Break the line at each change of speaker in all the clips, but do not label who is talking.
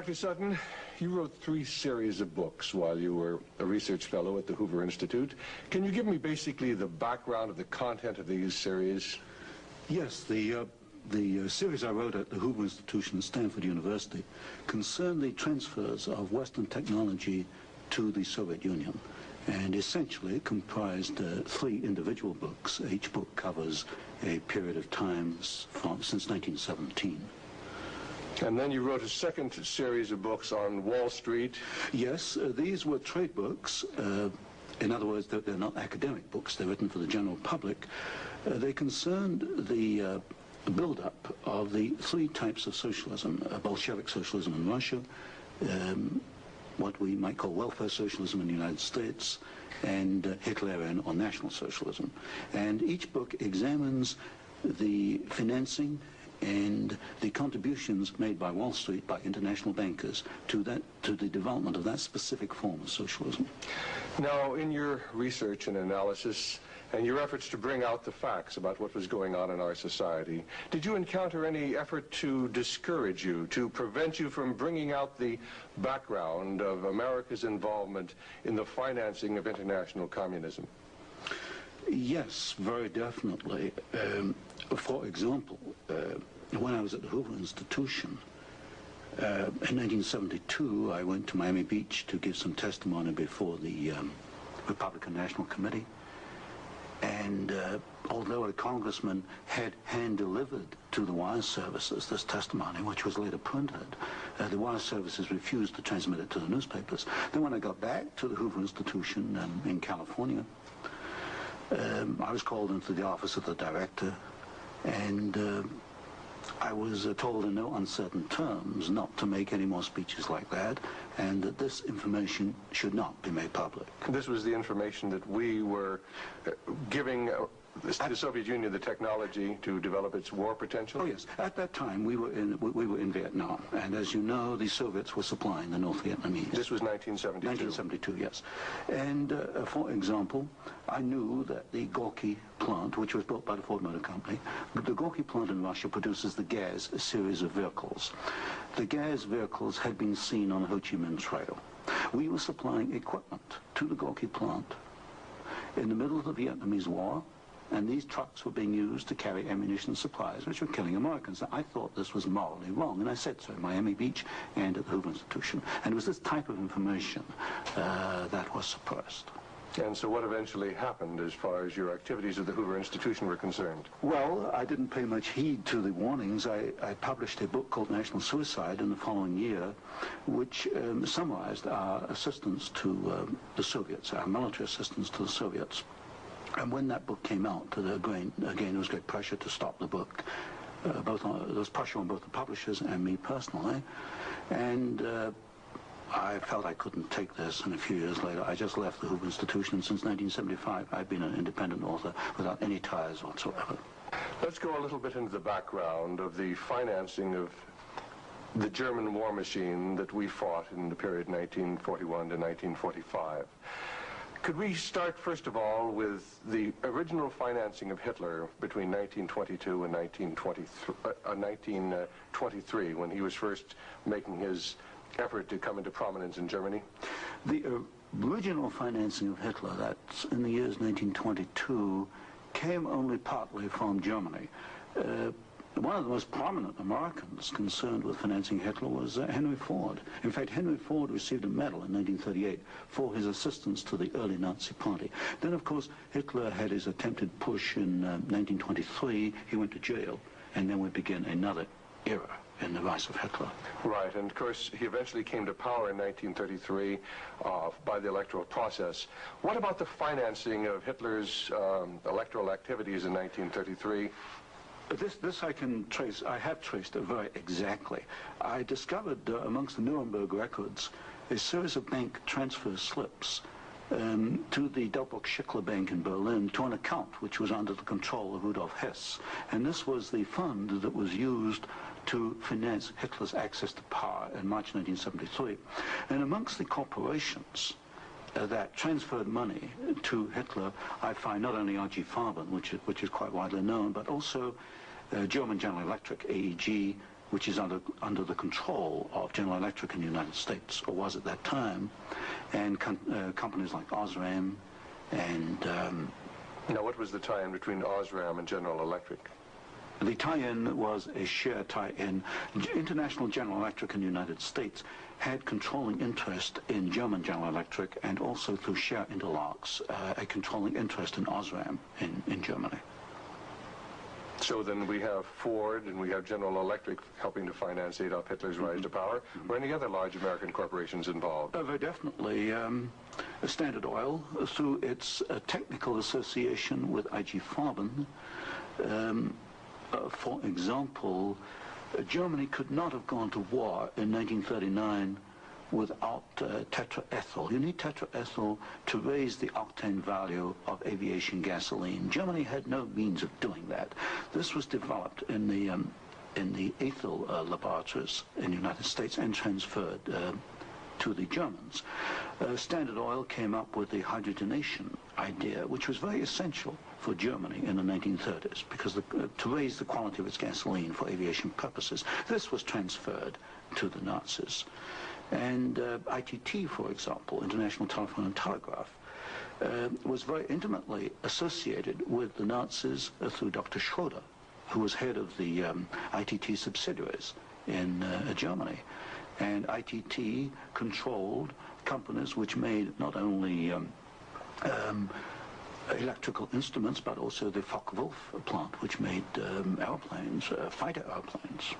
Dr. Sutton, you wrote three series of books while you were a research fellow at the Hoover Institute. Can you give me basically the background of the content of these series?
Yes, the, uh, the uh, series I wrote at the Hoover Institution at Stanford University concerned the transfers of Western technology to the Soviet Union. And essentially comprised uh, three individual books. Each book covers a period of time from, since 1917.
And then you wrote a second series of books on Wall Street.
Yes, uh, these were trade books. Uh, in other words, they're, they're, not academic books. They're written for the general public. Uh, they concerned the uh, build-up of the three types of socialism, uh, Bolshevik socialism in Russia, um, what we might call welfare socialism in the United States, and uh, Hitlerian or National Socialism. And each book examines the financing and the contributions made by Wall Street, by international bankers, to that to the development of that specific form of socialism.
Now, in your research and analysis, and your efforts to bring out the facts about what was going on in our society, did you encounter any effort to discourage you, to prevent you from bringing out the background of America's involvement in the financing of international communism?
Yes, very definitely. Um, for example, uh, when I was at the Hoover Institution, uh, in 1972, I went to Miami Beach to give some testimony before the um, Republican National Committee. And uh, although a congressman had hand-delivered to the wire services this testimony, which was later printed, uh, the wire services refused to transmit it to the newspapers. Then when I got back to the Hoover Institution um, in California, um, I was called into the office of the director, and uh, I was uh, told in no uncertain terms not to make any more speeches like that, and that this information should not be made public.
This was the information that we were uh, giving uh, the Soviet Union the technology to develop its war potential?
Oh yes. At that time, we were in we were in Vietnam, and as you know, the Soviets were supplying the North Vietnamese.
This was 1972.
1972, yes. And uh, for example, I knew that the Gorky plant, which was built by the Ford Motor Company, the Gorky plant in Russia produces the Gaz series of vehicles. The Gaz vehicles had been seen on the Ho Chi Minh Trail. We were supplying equipment to the Gorky plant in the middle of the Vietnamese War and these trucks were being used to carry ammunition supplies, which were killing Americans. I thought this was morally wrong, and I said so at Miami Beach and at the Hoover Institution. And it was this type of information uh, that was suppressed.
And so what eventually happened as far as your activities at the Hoover Institution were concerned?
Well, I didn't pay much heed to the warnings. I, I published a book called National Suicide in the following year, which um, summarized our assistance to um, the Soviets, our military assistance to the Soviets. And when that book came out, again, again there was great pressure to stop the book. Uh, both on, there was pressure on both the publishers and me personally. And uh, I felt I couldn't take this, and a few years later, I just left the Hoover Institution, and since 1975, I've been an independent author without any ties whatsoever.
Let's go a little bit into the background of the financing of the German war machine that we fought in the period 1941 to 1945. Could we start, first of all, with the original financing of Hitler between 1922 and 1923, uh, 1923 when he was first making his effort to come into prominence in Germany?
The uh, original financing of Hitler, that's in the years 1922, came only partly from Germany. Uh, one of the most prominent Americans concerned with financing Hitler was uh, Henry Ford. In fact, Henry Ford received a medal in 1938 for his assistance to the early Nazi party. Then, of course, Hitler had his attempted putsch in uh, 1923. He went to jail, and then we begin another era in the rise of Hitler.
Right, and of course he eventually came to power in 1933 uh, by the electoral process. What about the financing of Hitler's um, electoral activities in 1933?
This, this I can trace, I have traced it very exactly. I discovered uh, amongst the Nuremberg records a series of bank transfer slips um, to the Delbrück Schickler Bank in Berlin to an account which was under the control of Rudolf Hess. And this was the fund that was used to finance Hitler's access to power in March 1973. And amongst the corporations uh, that transferred money to Hitler, I find not only I.G. Farben, which is, which is quite widely known, but also uh, German General Electric, AEG, which is under, under the control of General Electric in the United States, or was at that time, and com uh, companies like Osram and... Um,
now, what was the tie-in between Osram and General Electric?
The tie-in was a share tie-in. International General Electric in the United States had controlling interest in German General Electric and also through share interlocks, uh, a controlling interest in Osram in, in Germany.
So then we have Ford and we have General Electric helping to finance Adolf Hitler's rise mm -hmm. to power. Mm -hmm. Were any other large American corporations involved?
Uh, very definitely. Um, Standard Oil, through its uh, technical association with IG Farben, um, uh, for example, uh, Germany could not have gone to war in 1939 without uh, tetraethyl. You need tetraethyl to raise the octane value of aviation gasoline. Germany had no means of doing that. This was developed in the um, in the ethyl uh, laboratories in the United States and transferred uh, to the Germans. Uh, Standard Oil came up with the hydrogenation idea, which was very essential for Germany in the 1930s because the, uh, to raise the quality of its gasoline for aviation purposes. This was transferred to the Nazis. And uh, ITT, for example, International Telephone and Telegraph, uh, was very intimately associated with the Nazis through Dr. Schroeder, who was head of the um, ITT subsidiaries in uh, Germany. And ITT controlled companies which made not only um, um, electrical instruments, but also the Focke-Wulf plant, which made um, airplanes, uh, fighter airplanes.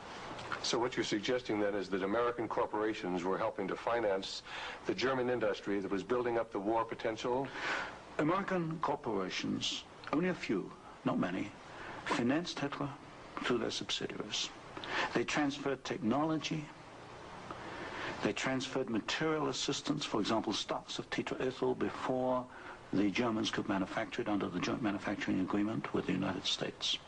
So what you're suggesting then is that American corporations were helping to finance the German industry that was building up the war potential?
American corporations, only a few, not many, financed Hitler through their subsidiaries. They transferred technology, they transferred material assistance, for example, stocks of tetraethyl before the Germans could manufacture it under the joint manufacturing agreement with the United States.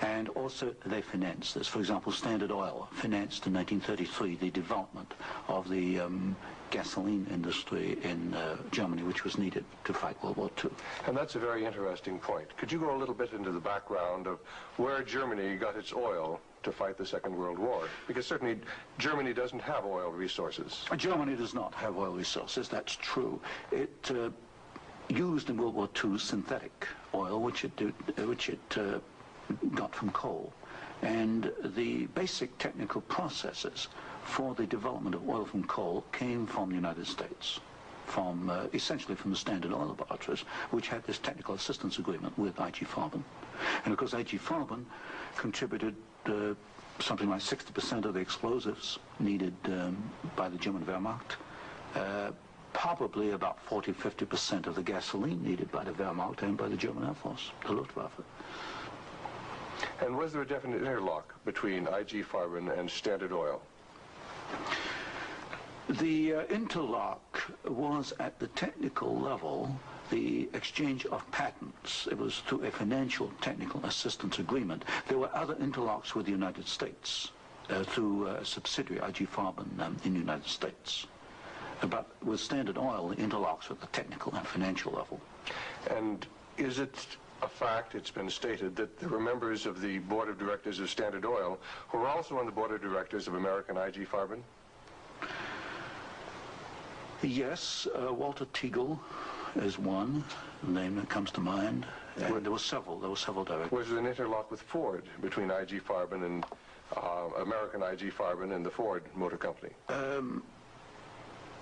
And also they financed this. For example, Standard Oil financed in 1933 the development of the um, gasoline industry in uh, Germany, which was needed to fight World War II.
And that's a very interesting point. Could you go a little bit into the background of where Germany got its oil to fight the Second World War? Because certainly Germany doesn't have oil resources.
Germany does not have oil resources, that's true. It uh, used in World War II synthetic oil, which it, did, which it uh, got from coal. And the basic technical processes for the development of oil from coal came from the United States, from uh, essentially from the Standard Oil Laboratories, which had this technical assistance agreement with IG Farben. And of course, IG Farben contributed uh, something like 60% of the explosives needed um, by the German Wehrmacht. Uh, probably about 40, 50% of the gasoline needed by the Wehrmacht and by the German Air Force, the Luftwaffe.
And was there a definite interlock between IG Farben and Standard Oil?
The uh, interlock was at the technical level the exchange of patents. It was through a financial technical assistance agreement. There were other interlocks with the United States uh, through a subsidiary, IG Farben, um, in the United States. But with Standard Oil, the interlocks at the technical and financial level.
And is it a fact, it's been stated, that there were members of the board of directors of Standard Oil who were also on the board of directors of American IG Farben?
Yes, uh, Walter Teagle is one name that comes to mind. And there were several. There were several directors.
Was there an interlock with Ford between IG Farben and uh, American IG Farben and the Ford Motor Company? Um,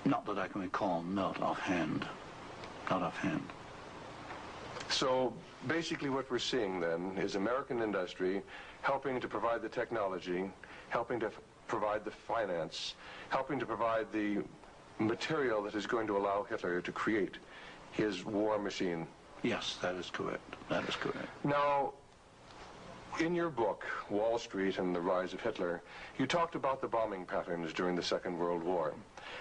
not that I can recall. Not offhand. Not offhand.
So basically what we're seeing then is American industry helping to provide the technology, helping to provide the finance, helping to provide the material that is going to allow Hitler to create his war machine.
Yes, that is correct. That is correct.
Now, in your book, Wall Street and the Rise of Hitler, you talked about the bombing patterns during the Second World War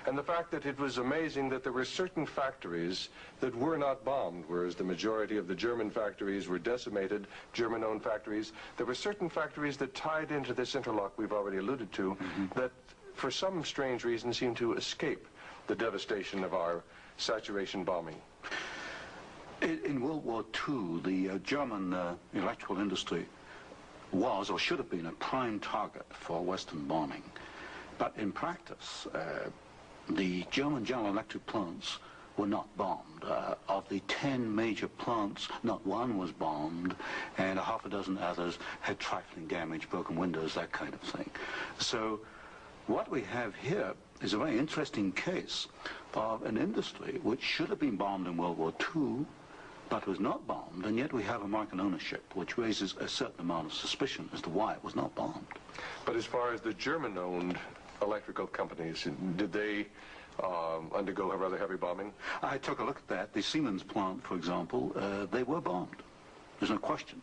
and the fact that it was amazing that there were certain factories that were not bombed, whereas the majority of the German factories were decimated, German-owned factories. There were certain factories that tied into this interlock we've already alluded to mm -hmm. that for some strange reason seemed to escape the devastation of our saturation bombing.
In, in World War II, the uh, German uh, electrical industry was or should have been a prime target for Western bombing. But in practice, uh, the German General Electric plants were not bombed. Uh, of the 10 major plants, not one was bombed, and a half a dozen others had trifling damage, broken windows, that kind of thing. So what we have here is a very interesting case of an industry which should have been bombed in World War II, but was not bombed, and yet we have American ownership, which raises a certain amount of suspicion as to why it was not bombed.
But as far as the German-owned electrical companies, did they um, undergo a rather heavy bombing?
I took a look at that. The Siemens plant, for example, uh, they were bombed. There's no question.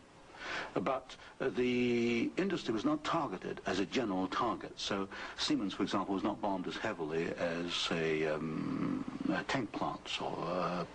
But uh, the industry was not targeted as a general target. So Siemens, for example, was not bombed as heavily as, say, um, uh, tank plants or uh,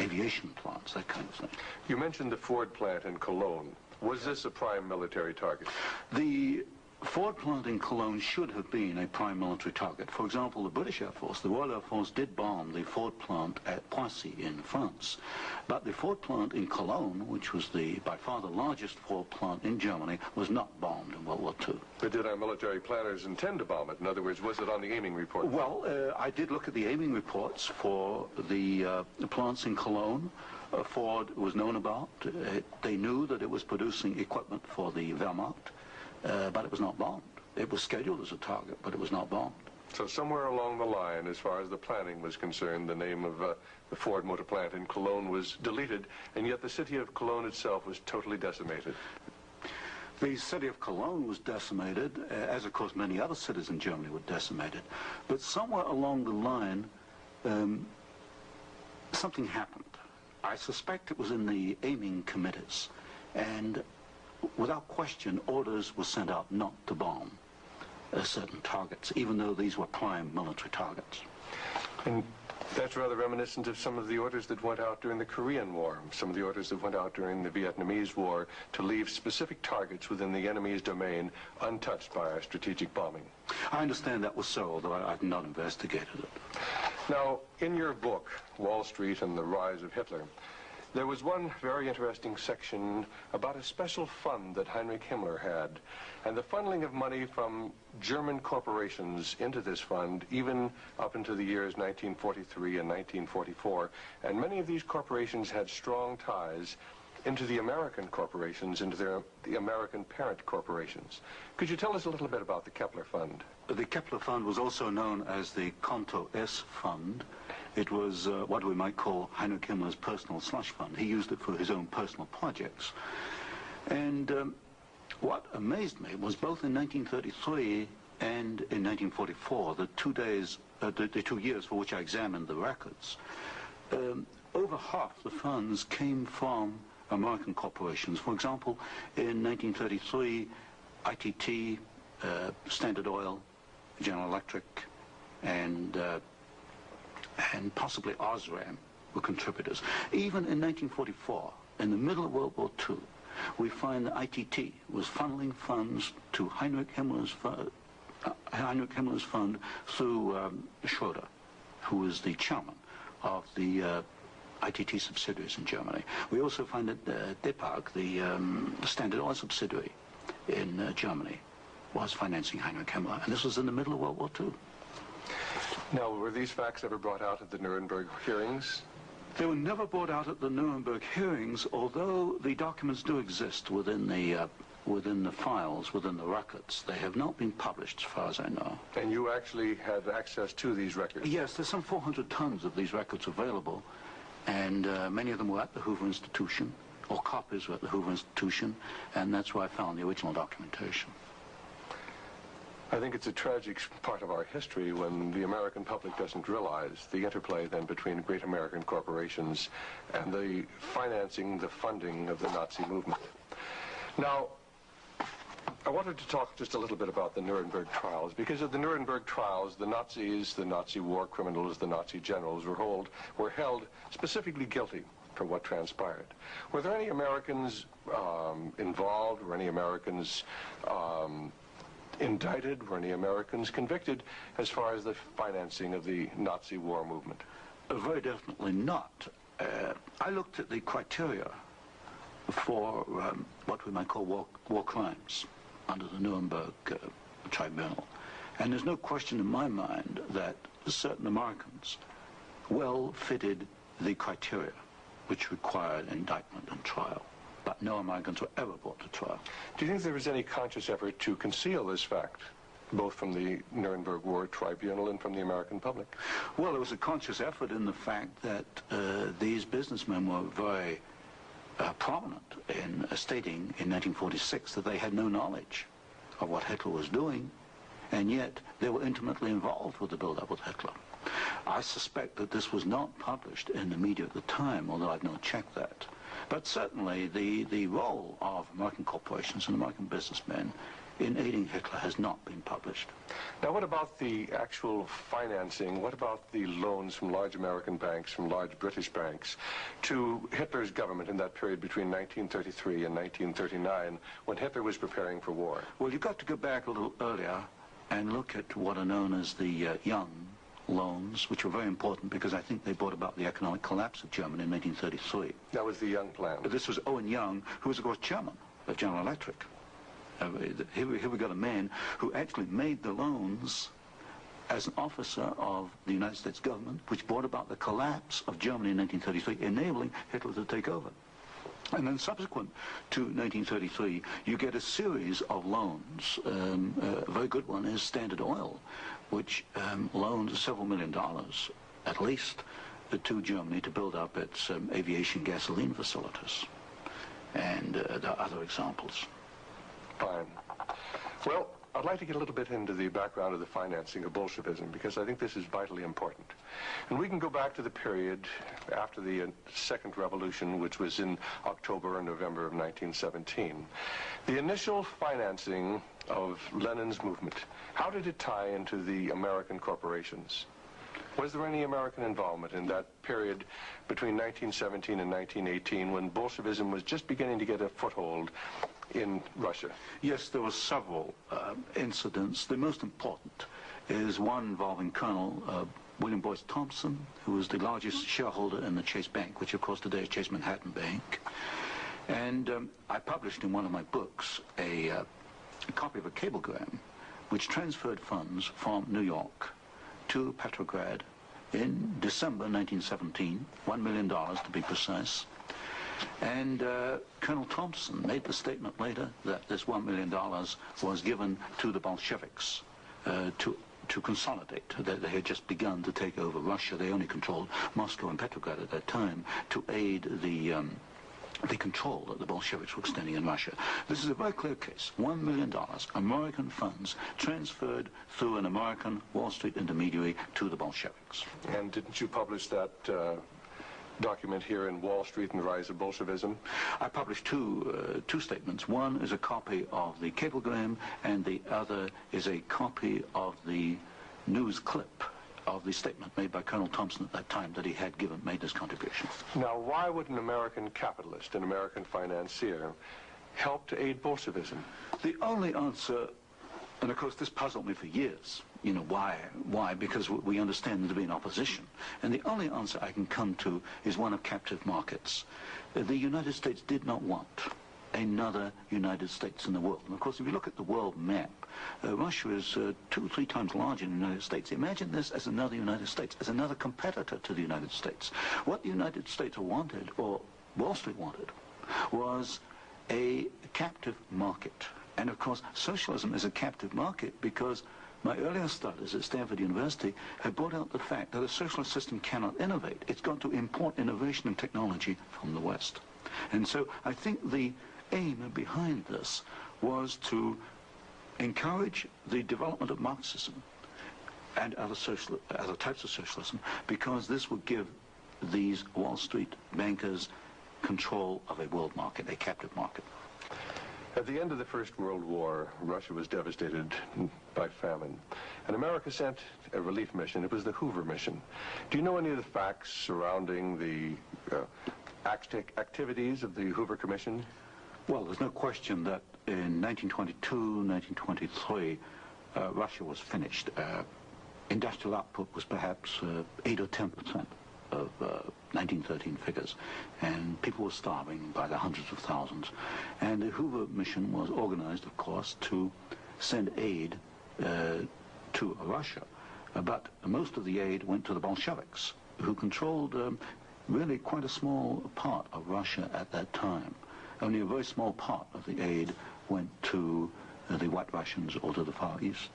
aviation plants, that kind of thing.
You mentioned the Ford plant in Cologne. Was this a prime military target?
The Ford plant in Cologne should have been a prime military target. For example, the British Air Force, the Royal Air Force did bomb the Ford plant at Poissy in France. But the Ford plant in Cologne, which was the by far the largest Ford plant in Germany, was not bombed in World War II.
But did our military planners intend to bomb it? In other words, was it on the aiming report?
Well, uh, I did look at the aiming reports for the, uh, the plants in Cologne. Uh, Ford was known about. Uh, they knew that it was producing equipment for the Wehrmacht uh, but it was not bombed. It was scheduled as a target, but it was not bombed.
So somewhere along the line, as far as the planning was concerned, the name of uh, the Ford motor plant in Cologne was deleted, and yet the city of Cologne itself was totally decimated.
The city of Cologne was decimated, uh, as of course many other cities in Germany were decimated. But somewhere along the line, um, something happened. I suspect it was in the aiming committees. And without question, orders were sent out not to bomb uh, certain targets, even though these were prime military targets.
And that's rather reminiscent of some of the orders that went out during the Korean War, some of the orders that went out during the Vietnamese War to leave specific targets within the enemy's domain untouched by our strategic bombing.
I understand that was so, although I, have not investigated it.
Now, in your book, Wall Street and the Rise of Hitler, there was one very interesting section about a special fund that Heinrich Himmler had, and the funneling of money from German corporations into this fund, even up into the years 1943 and 1944. And many of these corporations had strong ties into the American corporations, into their, the American parent corporations. Could you tell us a little bit about the Keppler Fund?
The Keppler Fund was also known as the Konto S Fund. It was uh, what we might call Heinrich Himmler's personal slush fund. He used it for his own personal projects. And um, what amazed me was both in 1933 and in 1944, the two days, uh, the, the, two years for which I examined the records, um, over half the funds came from American corporations. For example, in 1933, ITT, uh, Standard Oil, General Electric, and uh, and possibly Osram were contributors. Even in 1944, in the middle of World War II, we find that ITT was funneling funds to Heinrich Himmler's, uh, Heinrich Himmler's fund through um, Schroeder, who was the chairman of the uh, ITT subsidiaries in Germany. We also find that uh, the, um, Standard Oil subsidiary in uh, Germany, was financing Heinrich Himmler, and this was in the middle of World War II.
Now, were these facts ever brought out at the Nuremberg hearings?
They were never brought out at the Nuremberg hearings, although the documents do exist within the uh, within the files, within the records. They have not been published, as far as I know.
And you actually had access to these records?
Yes, there's some 400 tons of these records available, and uh, many of them were at the Hoover Institution, or copies were at the Hoover Institution, and that's where I found the original documentation.
I think it's a tragic part of our history when the American public doesn't realize the interplay then between great American corporations and the financing, the funding of the Nazi movement. Now, I wanted to talk just a little bit about the Nuremberg trials because of the Nuremberg trials, the Nazis, the Nazi war criminals, the Nazi generals were, hold, were held specifically guilty for what transpired. Were there any Americans um, involved? Were any Americans um, indicted? Were any Americans convicted as far as the financing of the Nazi war movement?
Uh, very definitely not. Uh, I looked at the criteria for um, what we might call war, war crimes under the Nuremberg uh, Tribunal. And there's no question in my mind that certain Americans well fitted the criteria which required indictment and trial. But no Americans were ever brought to trial.
Do you think there was any conscious effort to conceal this fact, both from the Nuremberg War Tribunal and from the American public?
Well, there was a conscious effort in the fact that uh, these businessmen were very uh, prominent in uh, stating in 1946 that they had no knowledge of what Hitler was doing, and yet they were intimately involved with the build-up with Hitler. I suspect that this was not published in the media at the time, although I've not checked that. But certainly the, the role of American corporations and American businessmen in aiding Hitler has not been published.
Now, what about the actual financing? What about the loans from large American banks, from large British banks, to Hitler's government in that period between 1933 and 1939, when Hitler was preparing for war?
Well, you've got to go back a little earlier and look at what are known as the uh, Young loans, which were very important because I think they brought about the economic collapse of Germany in 1933.
That was the Young plan.
This was Owen Young, who was, of course, chairman of General Electric. Uh, here, we, here we got a man who actually made the loans as an officer of the United States government, which brought about the collapse of Germany in 1933, enabling Hitler to take over. And then subsequent to 1933, you get a series of loans. Um, a very good one is Standard Oil, which um, loaned several million dollars, at least, to Germany to build up its um, aviation gasoline facilities. And uh, there are other examples.
Fine. Well, I'd like to get a little bit into the background of the financing of Bolshevism because I think this is vitally important. And we can go back to the period after the uh, Second Revolution, which was in October and November of 1917. The initial financing of Lenin's movement, how did it tie into the American corporations? Was there any American involvement in that period between 1917 and 1918 when Bolshevism was just beginning to get a foothold in Russia?
Yes, there were several uh, incidents. The most important is one involving Colonel uh, William Boyce Thompson, who was the largest shareholder in the Chase Bank, which of course today is Chase Manhattan Bank. And um, I published in one of my books a, uh, a copy of a cablegram which transferred funds from New York to Petrograd in December 1917, $1 million to be precise. And uh, Colonel Thompson made the statement later that this $1 million was given to the Bolsheviks uh, to to consolidate. They, they, had just begun to take over Russia. They only controlled Moscow and Petrograd at that time to aid the um, the control that the Bolsheviks were extending in Russia. This is a very clear case. One million dollars, American funds, transferred through an American Wall Street intermediary to the Bolsheviks.
And didn't you publish that uh, document here in Wall Street and the Rise of Bolshevism?
I published two, uh, two statements. One is a copy of the cablegram, and the other is a copy of the news clip of the statement made by Colonel Thompson at that time that he had given, made this contribution.
Now, why would an American capitalist, an American financier, help to aid Bolshevism?
The only answer, and of course this puzzled me for years, you know, why? Why? Because we understand there to be an opposition. And the only answer I can come to is one of captive markets. The United States did not want another United States in the world. And of course, if you look at the world map, uh, Russia is uh, two three times larger than the United States. Imagine this as another United States, as another competitor to the United States. What the United States wanted, or Wall Street wanted, was a captive market. And of course, socialism is a captive market because my earlier studies at Stanford University have brought out the fact that a socialist system cannot innovate. It's got to import innovation and technology from the West. And so I think the aim behind this was to encourage the development of Marxism and other, social, other types of socialism because this would give these Wall Street bankers control of a world market, a captive market.
At the end of the First World War, Russia was devastated by famine. And America sent a relief mission. It was the Hoover mission. Do you know any of the facts surrounding the uh, act activities of the Hoover Commission?
Well, there's no question that in 1922, 1923, uh, Russia was finished. Uh, industrial output was perhaps uh, 8 or 10 percent. Of uh, 1913 figures, and people were starving by the hundreds of thousands. And the Hoover mission was organized, of course, to send aid uh, to Russia. Uh, but most of the aid went to the Bolsheviks, who controlled um, really quite a small part of Russia at that time. Only a very small part of the aid went to the White Russians or to the Far East.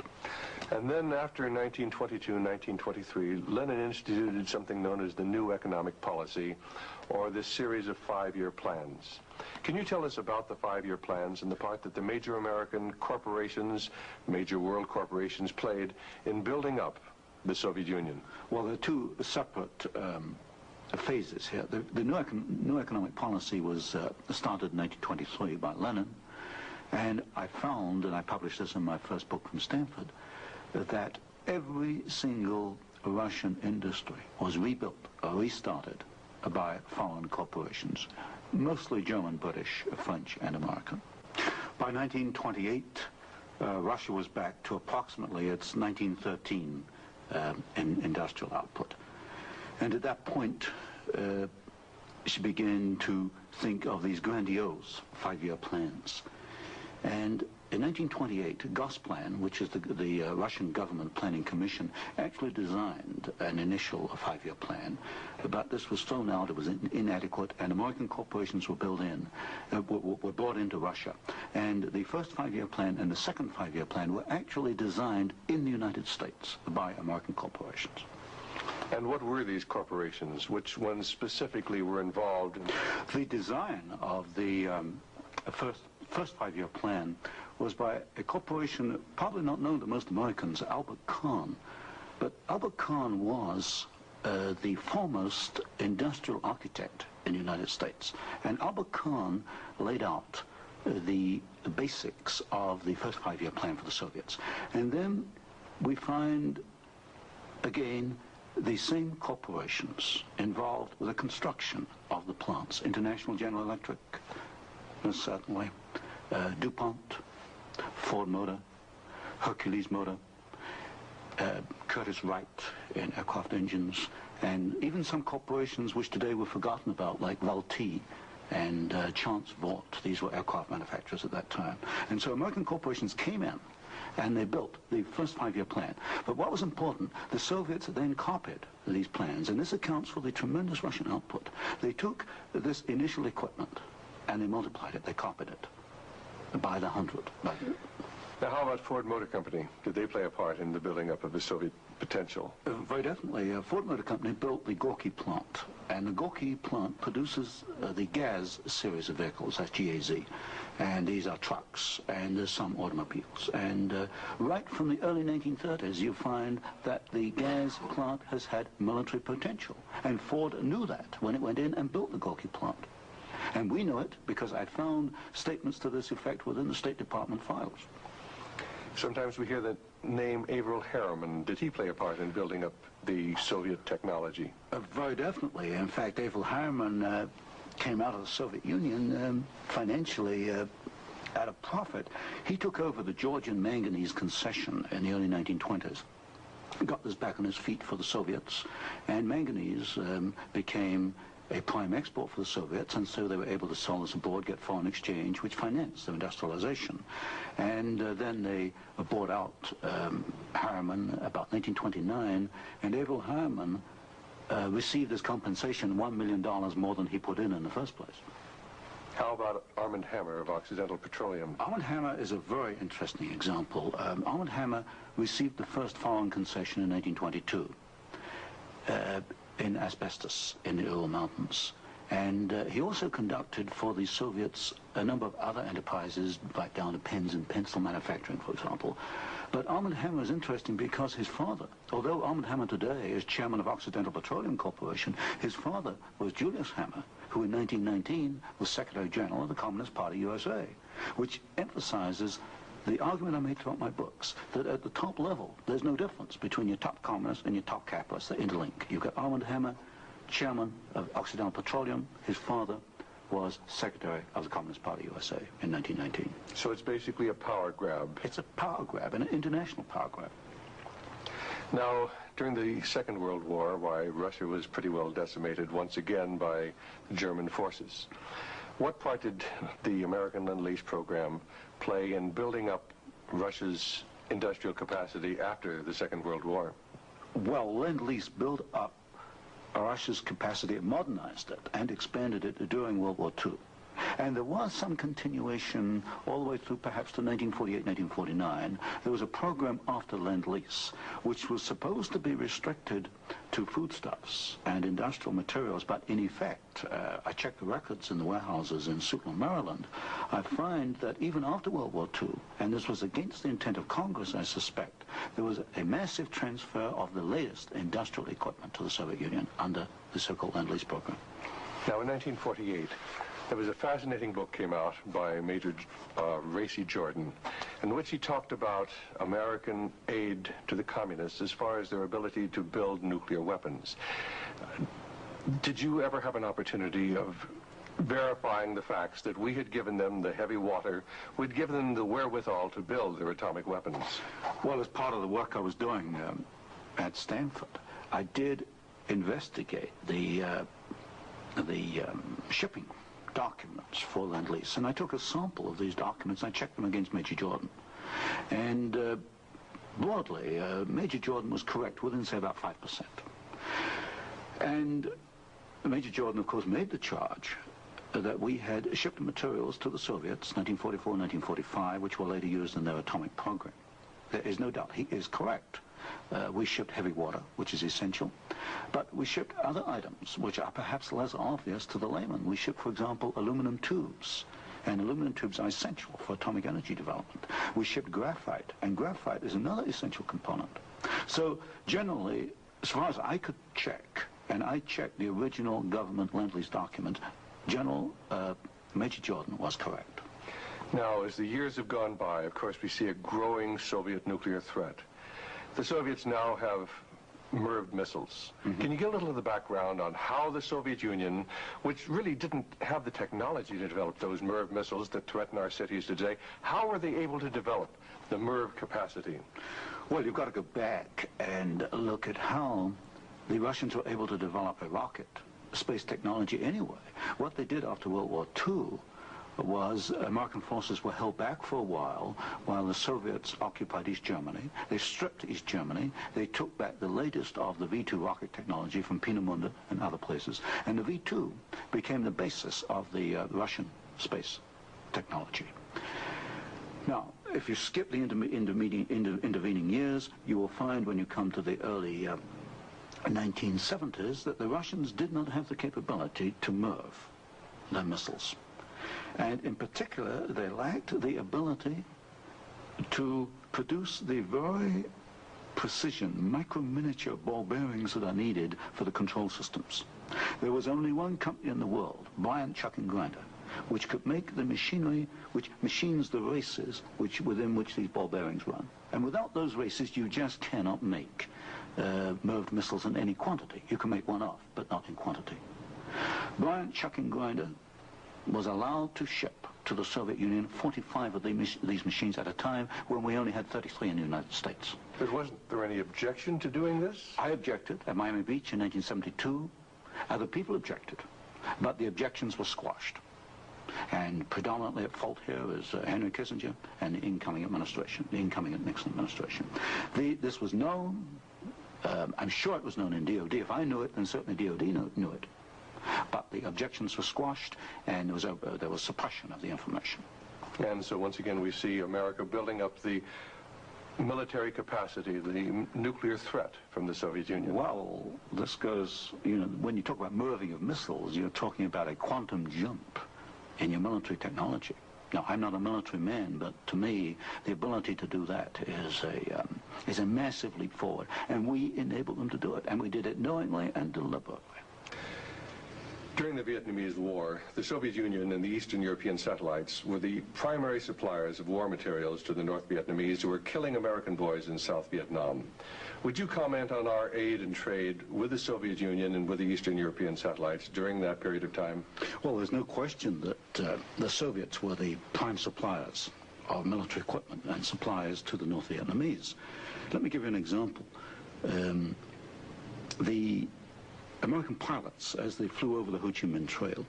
And then after 1922 and 1923, Lenin instituted something known as the New Economic Policy, or this series of five-year plans. Can you tell us about the five-year plans and the part that the major American corporations, major world corporations played in building up the Soviet Union?
Well, there are two separate um, phases here. The, the new, econ new, economic policy was uh, started in 1923 by Lenin, and I found, and I published this in my first book from Stanford, that every single Russian industry was rebuilt or restarted by foreign corporations, mostly German, British, French, and American. By 1928, uh, Russia was back to approximately its 1913 um, in industrial output. And at that point, uh, she began to think of these grandiose five-year plans. And in 1928, Gosplan, which is the, the uh, Russian government planning commission, actually designed an initial five-year plan, but this was thrown out, it was in, inadequate, and American corporations were built in, uh, were, were brought into Russia. And the first five-year plan and the second five-year plan were actually designed in the United States by American corporations.
And what were these corporations? Which ones specifically were involved? In
the design of the um, first first five-year plan was by a corporation probably not known to most Americans, Albert Kahn. But Albert Kahn was uh, the foremost industrial architect in the United States. And Albert Kahn laid out uh, the, basics of the first five-year plan for the Soviets. And then we find, again, the same corporations involved with the construction of the plants. International General Electric, certainly, uh, DuPont, Ford Motor, Hercules Motor, uh, Curtiss-Wright in aircraft engines, and even some corporations which today were forgotten about, like Vultee and uh, Chance Vought. These were aircraft manufacturers at that time. And so American corporations came in and they built the first five-year plan. But what was important, the Soviets then copied these plans, and this accounts for the tremendous Russian output. They took this initial equipment and they multiplied it, they copied it by the hundred.
Now, how about Ford Motor Company? Did they play a part in the building up of the Soviet potential?
Uh, very definitely. Uh, Ford Motor Company built the Gorky plant, and the Gorky plant produces uh, the GAZ series of vehicles, that's GAZ, and these are trucks, and there's some automobiles. And uh, right from the early 1930s, you find that the GAZ plant has had military potential, and Ford knew that when it went in and built the Gorky plant. And we know it because I found statements to this effect within the State Department files.
Sometimes we hear the name Averell Harriman. Did he play a part in building up the Soviet technology?
Uh, very definitely. In fact, Averell Harriman uh, came out of the Soviet Union um, financially uh, at a profit. He took over the Georgian manganese concession in the early 1920s got this back on his feet for the Soviets, and manganese um, became a prime export for the Soviets, and so they were able to sell this abroad, get foreign exchange, which financed their industrialization. And uh, then they bought out um, Harriman about 1929, and Averell Harriman uh, received as compensation $1 million more than he put in in the first place.
How about Armand Hammer of Occidental Petroleum?
Armand Hammer is a very interesting example. Um, Armand Hammer received the first foreign concession in 1922. Uh, in asbestos in the Ural Mountains. And uh, he also conducted for the Soviets a number of other enterprises, right down to pens and pencil manufacturing, for example. But Armand Hammer is interesting because his father, although Armand Hammer today is chairman of Occidental Petroleum Corporation, his father was Julius Hammer, who in 1919 was Secretary General of the Communist Party USA, which emphasizes the argument I make throughout my books, that at the top level, there's no difference between your top communists and your top capitalists. They interlink. You've got Armand Hammer, chairman of Occidental Petroleum. His father was secretary of the Communist Party USA in 1919.
So it's basically a power grab.
It's a power grab, an international power grab.
Now, during the Second World War, why, Russia was pretty well decimated once again by German forces. What part did the American Lend-Lease program play in building up Russia's industrial capacity after the Second World War?
Well, Lend-Lease built up Russia's capacity, modernized it, and expanded it during World War II. And there was some continuation all the way through perhaps to 1948, 1949. There was a program after Lend-Lease, which was supposed to be restricted to foodstuffs and industrial materials, but in effect, uh, I checked the records in the warehouses in Suitland, Maryland, I find that even after World War II, and this was against the intent of Congress, I suspect, there was a massive transfer of the latest industrial equipment to the Soviet Union under the so-called Lend-Lease program.
Now, in 1948, there was a fascinating book came out by Major uh, Racey Jordan, in which he talked about American aid to the communists as far as their ability to build nuclear weapons. Uh, did you ever have an opportunity of verifying the facts that we had given them the heavy water, we'd given them the wherewithal to build their atomic weapons?
Well, as part of the work I was doing um, at Stanford, I did investigate the uh, the um, shipping documents for Lend-Lease. And I took a sample of these documents and I checked them against Major Jordan. And uh, broadly, uh, Major Jordan was correct within, say, about 5%. And Major Jordan, of course, made the charge that we had shipped materials to the Soviets, 1944, 1945, which were later used in their atomic program. There is no doubt. He is correct. Uh, we shipped heavy water, which is essential, but we shipped other items which are perhaps less obvious to the layman. We shipped, for example, aluminum tubes, and aluminum tubes are essential for atomic energy development. We shipped graphite, and graphite is another essential component. So generally, as far as I could check, and I checked the original government Lend-Lease document, General uh, Major Jordan was correct.
Now, as the years have gone by, of course, we see a growing Soviet nuclear threat. The Soviets now have MIRV missiles. Mm -hmm. Can you give a little of the background on how the Soviet Union, which really didn't have the technology to develop those MIRV missiles that threaten our cities today, how were they able to develop the MIRV capacity?
Well, you've got to go back and look at how the Russians were able to develop a rocket, space technology anyway. What they did after World War II was American forces were held back for a while while the Soviets occupied East Germany. They stripped East Germany. They took back the latest of the V-2 rocket technology from Peenemünde and other places. And the V-2 became the basis of the uh, Russian space technology. Now, if you skip the intervening years, you will find when you come to the early uh, 1970s that the Russians did not have the capability to MIRV their missiles. And in particular, they lacked the ability to produce the very precision, micro-miniature ball bearings that are needed for the control systems. There was only one company in the world, Bryant Chucking Grinder, which could make the machinery which machines the races which, within which these ball bearings run. And without those races, you just cannot make uh, MIRV missiles in any quantity. You can make one off, but not in quantity. Bryant Chucking Grinder was allowed to ship to the Soviet Union 45 of these machines at a time when we only had 33 in the United States.
But wasn't there any objection to doing this?
I objected at Miami Beach in 1972. Other people objected, but the objections were squashed. And predominantly at fault here is uh, Henry Kissinger and the incoming administration, the incoming Nixon administration. The, this was known, um, I'm sure it was known in DOD. If I knew it, then certainly DOD knew, knew it. But the objections were squashed, and there was, a, uh, there was suppression of the information.
And so once again, we see America building up the military capacity, the nuclear threat from the Soviet Union?
Well, this goes, you know, when you talk about MIRVing of missiles, you're talking about a quantum jump in your military technology. Now, I'm not a military man, but to me, the ability to do that is a, um, is a massive leap forward. And we enabled them to do it, and we did it knowingly and deliberately.
During the Vietnamese War, the Soviet Union and the Eastern European satellites were the primary suppliers of war materials to the North Vietnamese who were killing American boys in South Vietnam. Would you comment on our aid and trade with the Soviet Union and with the Eastern European satellites during that period of time?
Well, there's no question that uh, the Soviets were the prime suppliers of military equipment and supplies to the North Vietnamese. Let me give you an example. um, the American pilots, as they flew over the Ho Chi Minh Trail,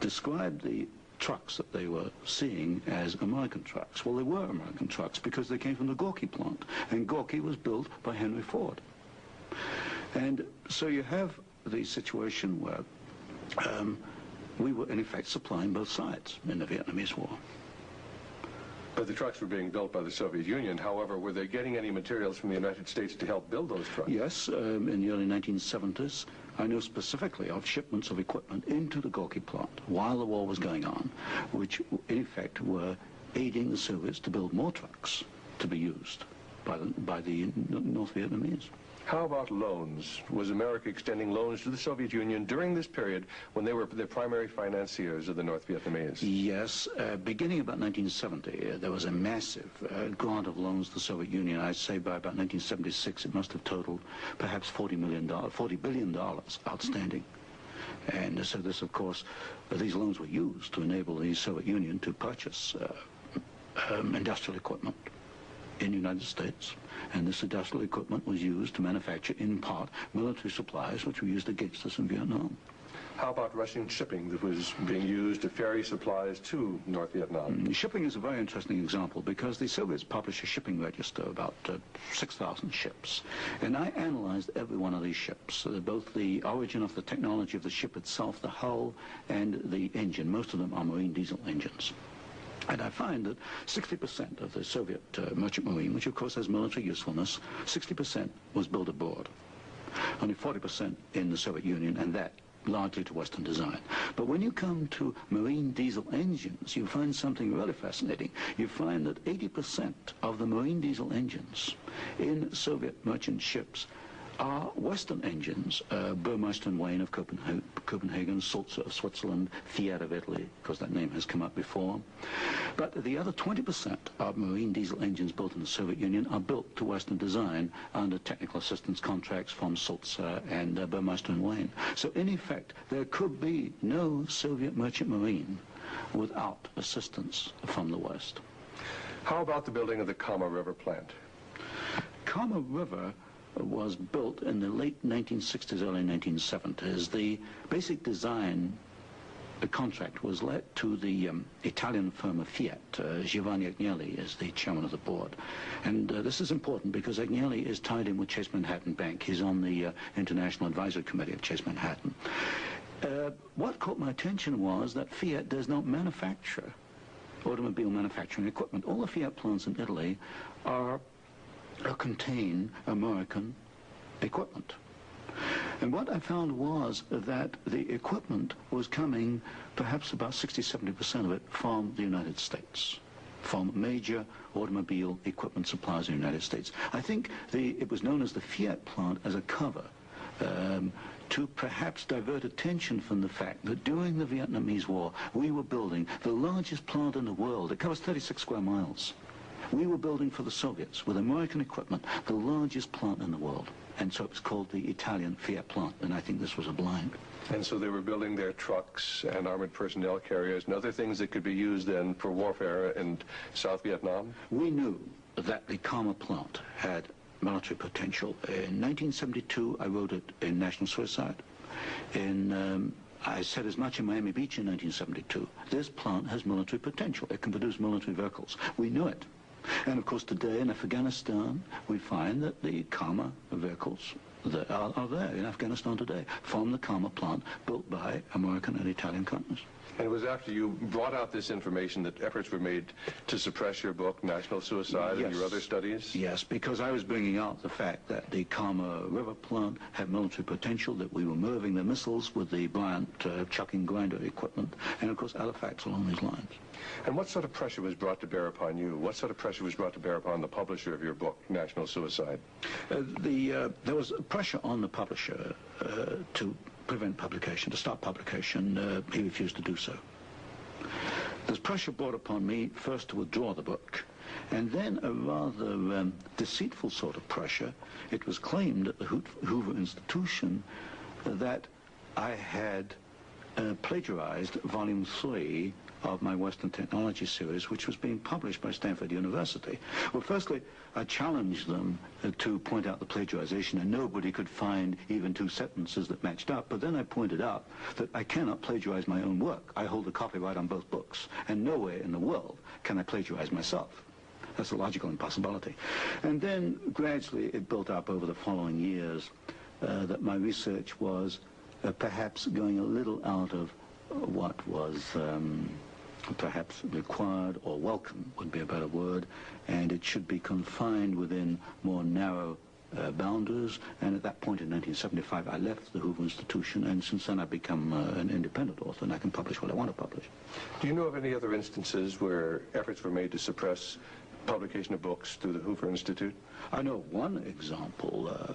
described the trucks that they were seeing as American trucks. Well, they were American trucks because they came from the Gorky plant, and Gorky was built by Henry Ford. And so you have the situation where um, we were, in effect, supplying both sides in the Vietnamese War.
But the trucks were being built by the Soviet Union. However, were they getting any materials from the United States to help build those trucks?
Yes, um, in the early 1970s, I know specifically of shipments of equipment into the Gorky plant while the war was going on, which in effect were aiding the Soviets to build more trucks to be used by the, by the North Vietnamese.
How about loans? Was America extending loans to the Soviet Union during this period when they were the primary financiers of the North Vietnamese?
Yes. Uh, beginning about 1970, uh, there was a massive uh, grant of loans to the Soviet Union. I'd say by about 1976, it must have totaled perhaps $40 million, $40 billion outstanding. And so this, of course, uh, these loans were used to enable the Soviet Union to purchase uh, um, industrial equipment in the United States. And this industrial equipment was used to manufacture, in part, military supplies which were used against us in Vietnam.
How about Russian shipping that was being used to ferry supplies to North Vietnam?
Mm, shipping is a very interesting example because the Soviets published a shipping register about uh, 6,000 ships. And I analyzed every one of these ships, uh, both the origin of the technology of the ship itself, the hull, and the engine. Most of them are marine diesel engines. And I find that 60% of the Soviet uh, merchant marine, which of course has military usefulness, 60% was built aboard. Only 40% in the Soviet Union, and that largely to Western design. But when you come to marine diesel engines, you find something really fascinating. You find that 80% of the marine diesel engines in Soviet merchant ships are Western engines, uh, Burmeister and Wain of Copenhagen, Copenhagen, Sulzer of Switzerland, Fiat of Italy, because that name has come up before. But the other 20% of marine diesel engines built in the Soviet Union are built to Western design under technical assistance contracts from Sulzer and uh, Burmeister and Wain. So in effect, there could be no Soviet merchant marine without assistance from the West.
How about the building of the Kama River plant?
Kama River was built in the late 1960s, early 1970s. The basic design the contract was let to the um, Italian firm of Fiat. Uh, Giovanni Agnelli is the chairman of the board. And uh, this is important because Agnelli is tied in with Chase Manhattan Bank. He's on the uh, International Advisory Committee of Chase Manhattan. Uh, what caught my attention was that Fiat does not manufacture automobile manufacturing equipment. All the Fiat plants in Italy are contain American equipment. And what I found was that the equipment was coming, perhaps about 60-70% of it, from the United States, from major automobile equipment suppliers in the United States. I think the, it was known as the Fiat plant as a cover um, to perhaps divert attention from the fact that during the Vietnamese War, we were building the largest plant in the world. It covers 36 square miles. We were building for the Soviets with American equipment the largest plant in the world. And so it was called the Italian Fiat plant, and I think this was a blind.
And so they were building their trucks and armored personnel carriers and other things that could be used then for warfare in South Vietnam?
We knew that the Kama plant had military potential. In 1972, I wrote it in National Suicide. In um, I said as much in Miami Beach in 1972. This plant has military potential. It can produce military vehicles. We knew it. And of course today in Afghanistan we find that the Kama vehicles that are, are there in Afghanistan today from the Kama plant built by American and Italian companies.
And it was after you brought out this information that efforts were made to suppress your book, National Suicide, yes. and your other studies?
Yes, because I was bringing out the fact that the Kama River plant had military potential, that we were MIRVing the missiles with the Bryant uh, chucking grinder equipment, and of course Halifax along these lines.
And what sort of pressure was brought to bear upon you? What sort of pressure was brought to bear upon the publisher of your book, National Suicide?
Uh, the, uh, there was pressure on the publisher uh, to prevent publication, to stop publication. Uh, he refused to do so. There's pressure brought upon me first to withdraw the book, and then a rather um, deceitful sort of pressure. It was claimed at the Hoover Institution that I had uh, plagiarized volume three of my Western Technology series, which was being published by Stanford University. Well, firstly, I challenged them uh, to point out the plagiarization, and nobody could find even two sentences that matched up. But then I pointed out that I cannot plagiarize my own work. I hold the copyright on both books, and nowhere in the world can I plagiarize myself. That's a logical impossibility. And then gradually it built up over the following years uh, that my research was uh, perhaps going a little out of what was um, perhaps required or welcome would be a better word, and it should be confined within more narrow uh, boundaries. And at that point in 1975, I left the Hoover Institution, and since then I've become uh, an independent author, and I can publish what I want to publish.
Do you know of any other instances where efforts were made to suppress publication of books through the Hoover Institute?
I know one example, uh,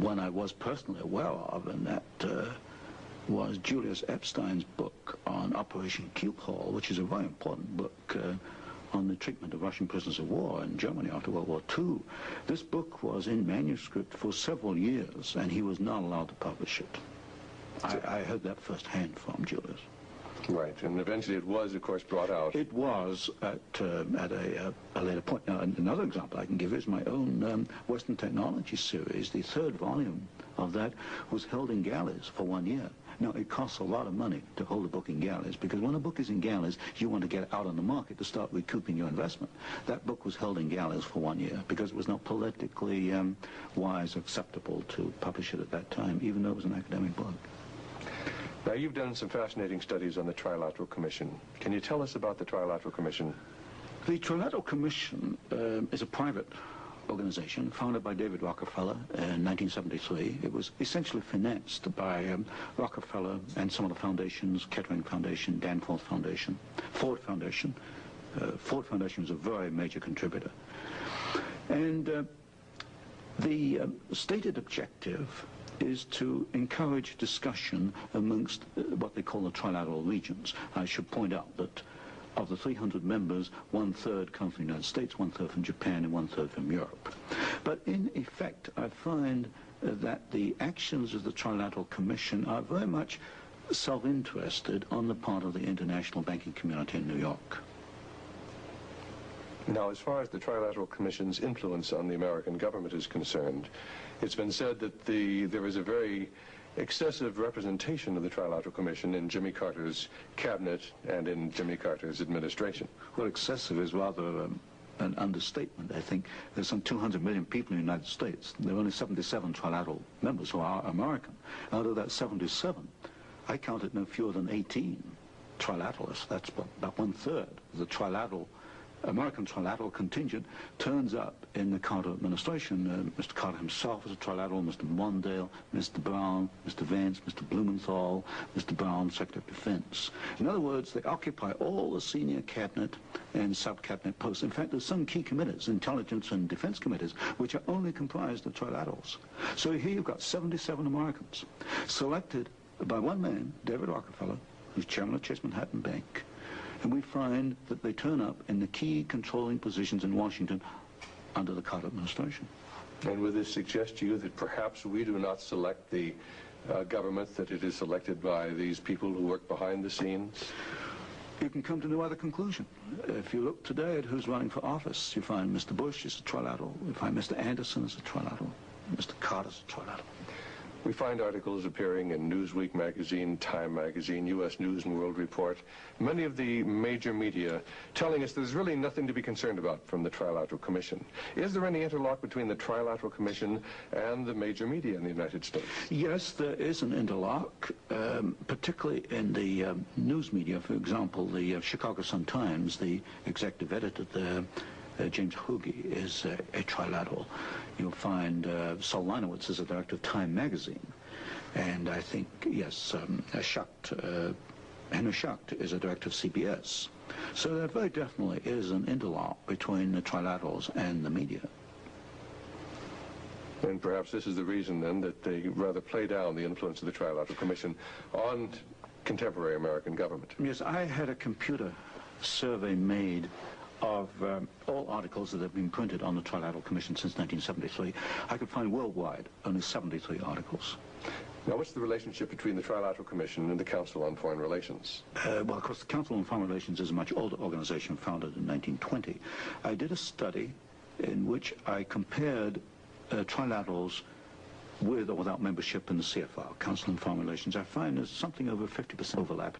one I was personally aware of, and that uh, was Julius Epstein's book on Operation Keelhaul, which is a very important book uh, on the treatment of Russian prisoners of war in Germany after World War II. This book was in manuscript for several years, and he was not allowed to publish it. I, I heard that firsthand from Julius.
Right, and eventually it was, of course, brought out.
It was at, uh, at a, uh, a, later point. Now, another example I can give is my own um, Western Technology series. The third volume of that was held in galleys for one year. Now, it costs a lot of money to hold a book in galleys because when a book is in galleys, you want to get it out on the market to start recouping your investment. That book was held in galleys for one year because it was not politically um, wise or acceptable to publish it at that time, even though it was an academic book.
Now, you've done some fascinating studies on the Trilateral Commission. Can you tell us about the Trilateral Commission?
The Trilateral Commission uh, is a private organization founded by David Rockefeller in 1973. It was essentially financed by um, Rockefeller and some of the foundations, Kettering Foundation, Danforth Foundation, Ford Foundation. Uh, Ford Foundation was a very major contributor. And uh, the uh, stated objective is to encourage discussion amongst uh, what they call the trilateral regions. I should point out that of the 300 members, one-third come from the United States, one-third from Japan, and one-third from Europe. But in effect, I find uh, that the actions of the Trilateral Commission are very much self-interested on the part of the international banking community in New York.
Now, as far as the Trilateral Commission's influence on the American government is concerned, it's been said that the, there is a very excessive representation of the Trilateral Commission in Jimmy Carter's cabinet and in Jimmy Carter's administration.
Well, excessive is rather um, an understatement. I think there's some 200 million people in the United States. There are only 77 trilateral members who are American. Out of that 77, I counted no fewer than 18 trilateralists. That's about one-third of the trilateral American trilateral contingent turns up in the Carter administration. Uh, Mr. Carter himself was a trilateral, Mr. Mondale, Mr. Brown, Mr. Vance, Mr. Blumenthal, Mr. Brown, Secretary of Defense. In other words, they occupy all the senior cabinet and sub-cabinet posts. In fact, there's some key committees, intelligence and defense committees, which are only comprised of trilaterals. So here you've got 77 Americans selected by one man, David Rockefeller, who's chairman of Chase Manhattan Bank, and we find that they turn up in the key controlling positions in Washington under the Carter administration.
And would this suggest to you that perhaps we do not select the uh, government, that it is selected by these people who work behind the scenes?
You can come to no other conclusion. If you look today at who's running for office, you find Mr. Bush is a trilateral, you find Mr. Anderson is a trilateral, Mr. Carter is a trilateral.
We find articles appearing in Newsweek magazine, Time magazine, U.S. News and World Report, many of the major media telling us there's really nothing to be concerned about from the Trilateral Commission. Is there any interlock between the Trilateral Commission and the major media in the United States?
Yes, there is an interlock, um, particularly in the um, news media. For example, the uh, Chicago Sun-Times, the executive editor there, uh, James Hoge is uh, a trilateral. You'll find uh, Sol Linowitz is a director of Time magazine. And I think, yes, um, Schacht, uh, Henry Schacht is a director of CBS. So there very definitely is an interlock between the trilaterals and the media.
And perhaps this is the reason then that they rather play down the influence of the Trilateral Commission on contemporary American government.
Yes, I had a computer survey made of um, all articles that have been printed on the Trilateral Commission since 1973, I could find worldwide only 73 articles.
Now, what's the relationship between the Trilateral Commission and the Council on Foreign Relations?
Uh, well, of course, the Council on Foreign Relations is a much older organization founded in 1920. I did a study in which I compared uh, trilaterals with or without membership in the CFR, Council on Foreign Relations. I find there's something over 50% overlap.